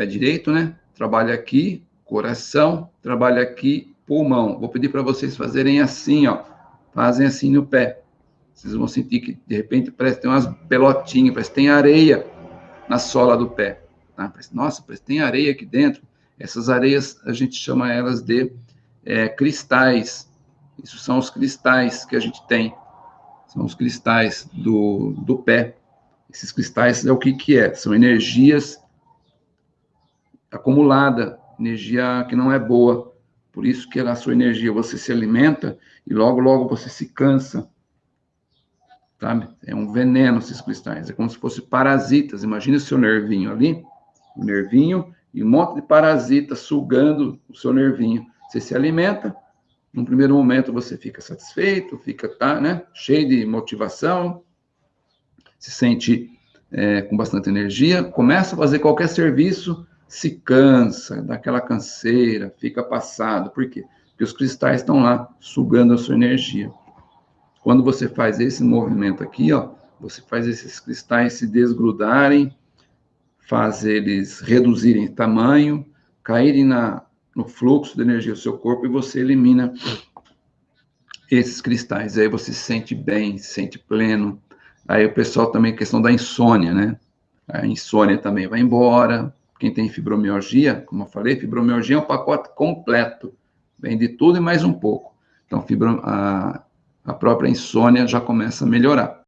pé direito, né? Trabalha aqui, coração, trabalha aqui, pulmão. Vou pedir para vocês fazerem assim, ó. Fazem assim no pé. Vocês vão sentir que, de repente, parece que tem umas pelotinhas, parece que tem areia na sola do pé. Tá? Parece, nossa, parece que tem areia aqui dentro. Essas areias, a gente chama elas de é, cristais. Isso são os cristais que a gente tem. São os cristais do, do pé. Esses cristais é o que, que é? São energias acumulada, energia que não é boa. Por isso que a sua energia, você se alimenta e logo, logo você se cansa. Sabe? É um veneno esses cristais. É como se fossem parasitas. Imagina o seu nervinho ali, o nervinho, e um monte de parasitas sugando o seu nervinho. Você se alimenta, num primeiro momento você fica satisfeito, fica tá, né, cheio de motivação, se sente é, com bastante energia, começa a fazer qualquer serviço, se cansa, dá aquela canseira, fica passado. Por quê? Porque os cristais estão lá sugando a sua energia. Quando você faz esse movimento aqui, ó, você faz esses cristais se desgrudarem, faz eles reduzirem tamanho, caírem na, no fluxo de energia do seu corpo e você elimina esses cristais. Aí você se sente bem, se sente pleno. Aí o pessoal também, questão da insônia, né? A insônia também vai embora. Quem tem fibromialgia, como eu falei, fibromialgia é um pacote completo. Vem de tudo e mais um pouco. Então, a, a própria insônia já começa a melhorar.